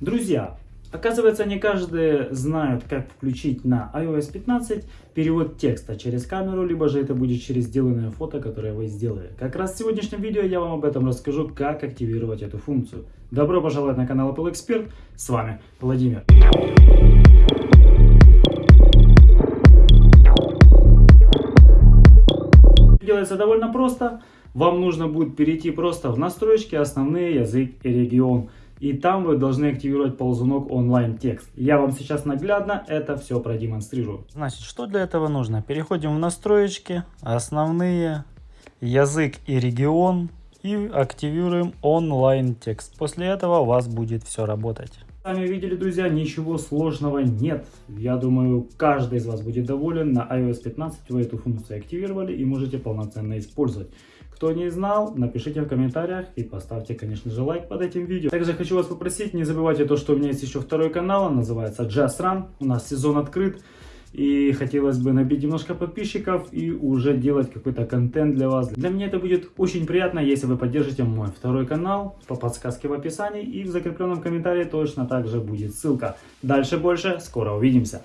Друзья, оказывается не каждый знает, как включить на iOS 15 перевод текста через камеру, либо же это будет через сделанное фото, которое вы сделали. Как раз в сегодняшнем видео я вам об этом расскажу, как активировать эту функцию. Добро пожаловать на канал Apple Expert, с вами Владимир. Делается довольно просто. Вам нужно будет перейти просто в настройки, основные, язык и регион. И там вы должны активировать ползунок онлайн текст. Я вам сейчас наглядно это все продемонстрирую. Значит, что для этого нужно? Переходим в настройки, основные, язык и регион. И активируем онлайн текст. После этого у вас будет все работать. Сами видели, друзья, ничего сложного нет. Я думаю, каждый из вас будет доволен. На iOS 15 вы эту функцию активировали и можете полноценно использовать. Кто не знал, напишите в комментариях и поставьте, конечно же, лайк под этим видео. Также хочу вас попросить, не забывайте то, что у меня есть еще второй канал, он называется Just Run. У нас сезон открыт. И хотелось бы набить немножко подписчиков и уже делать какой-то контент для вас. Для меня это будет очень приятно, если вы поддержите мой второй канал по подсказке в описании. И в закрепленном комментарии точно также будет ссылка. Дальше больше, скоро увидимся.